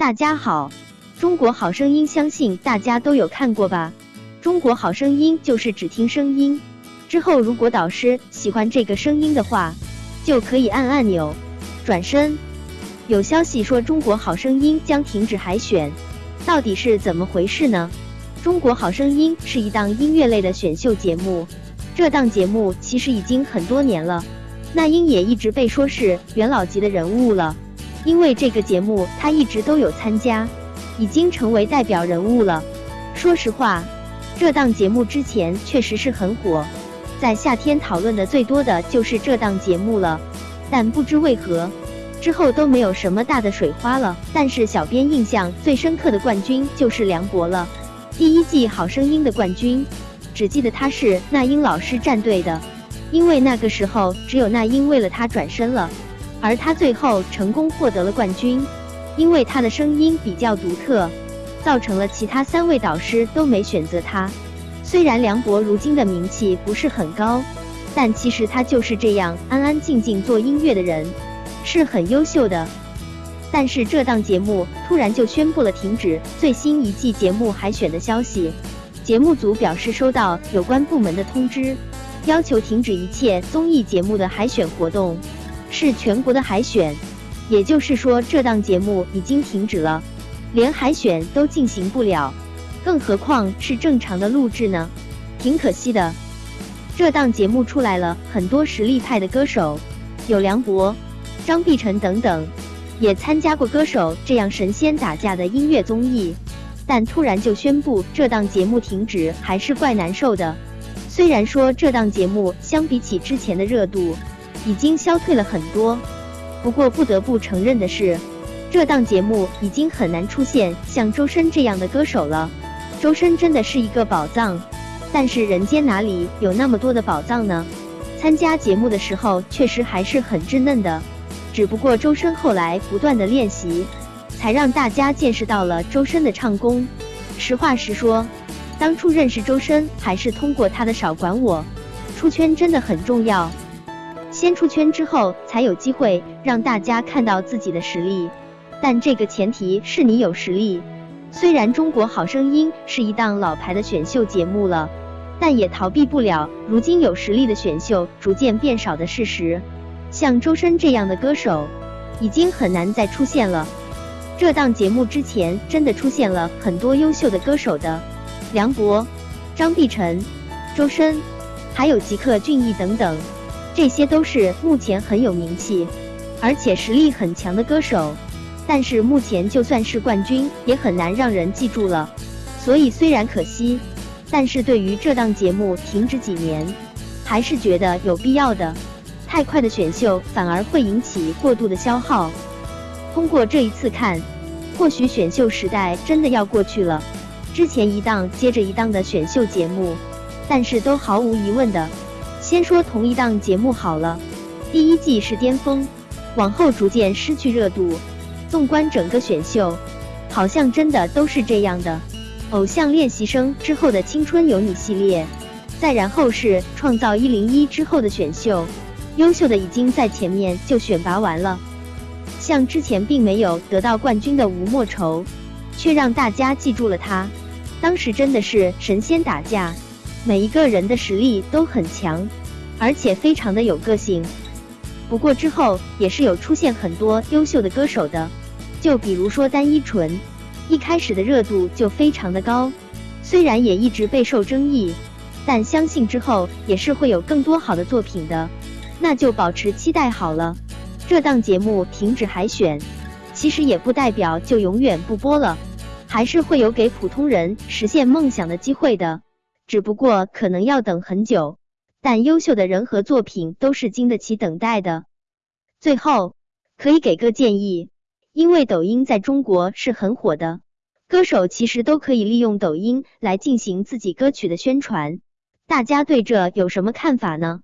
大家好，中国好声音相信大家都有看过吧？中国好声音就是只听声音，之后如果导师喜欢这个声音的话，就可以按按钮转身。有消息说中国好声音将停止海选，到底是怎么回事呢？中国好声音是一档音乐类的选秀节目，这档节目其实已经很多年了，那英也一直被说是元老级的人物了。因为这个节目他一直都有参加，已经成为代表人物了。说实话，这档节目之前确实是很火，在夏天讨论的最多的就是这档节目了。但不知为何，之后都没有什么大的水花了。但是小编印象最深刻的冠军就是梁博了，第一季好声音的冠军，只记得他是那英老师战队的，因为那个时候只有那英为了他转身了。而他最后成功获得了冠军，因为他的声音比较独特，造成了其他三位导师都没选择他。虽然梁博如今的名气不是很高，但其实他就是这样安安静静做音乐的人，是很优秀的。但是这档节目突然就宣布了停止最新一季节目海选的消息，节目组表示收到有关部门的通知，要求停止一切综艺节目的海选活动。是全国的海选，也就是说这档节目已经停止了，连海选都进行不了，更何况是正常的录制呢？挺可惜的。这档节目出来了很多实力派的歌手，有梁博、张碧晨等等，也参加过歌手这样神仙打架的音乐综艺，但突然就宣布这档节目停止，还是怪难受的。虽然说这档节目相比起之前的热度，已经消退了很多，不过不得不承认的是，这档节目已经很难出现像周深这样的歌手了。周深真的是一个宝藏，但是人间哪里有那么多的宝藏呢？参加节目的时候确实还是很稚嫩的，只不过周深后来不断的练习，才让大家见识到了周深的唱功。实话实说，当初认识周深还是通过他的《少管我》，出圈真的很重要。先出圈之后，才有机会让大家看到自己的实力，但这个前提是你有实力。虽然《中国好声音》是一档老牌的选秀节目了，但也逃避不了如今有实力的选秀逐渐变少的事实。像周深这样的歌手，已经很难再出现了。这档节目之前真的出现了很多优秀的歌手的，梁博、张碧晨、周深，还有吉克隽逸等等。这些都是目前很有名气，而且实力很强的歌手，但是目前就算是冠军，也很难让人记住了。所以虽然可惜，但是对于这档节目停止几年，还是觉得有必要的。太快的选秀反而会引起过度的消耗。通过这一次看，或许选秀时代真的要过去了。之前一档接着一档的选秀节目，但是都毫无疑问的。先说同一档节目好了，第一季是巅峰，往后逐渐失去热度。纵观整个选秀，好像真的都是这样的。偶像练习生之后的青春有你系列，再然后是创造一零一之后的选秀，优秀的已经在前面就选拔完了。像之前并没有得到冠军的吴莫愁，却让大家记住了他，当时真的是神仙打架。每一个人的实力都很强，而且非常的有个性。不过之后也是有出现很多优秀的歌手的，就比如说单依纯，一开始的热度就非常的高，虽然也一直备受争议，但相信之后也是会有更多好的作品的，那就保持期待好了。这档节目停止海选，其实也不代表就永远不播了，还是会有给普通人实现梦想的机会的。只不过可能要等很久，但优秀的人和作品都是经得起等待的。最后可以给个建议，因为抖音在中国是很火的，歌手其实都可以利用抖音来进行自己歌曲的宣传。大家对这有什么看法呢？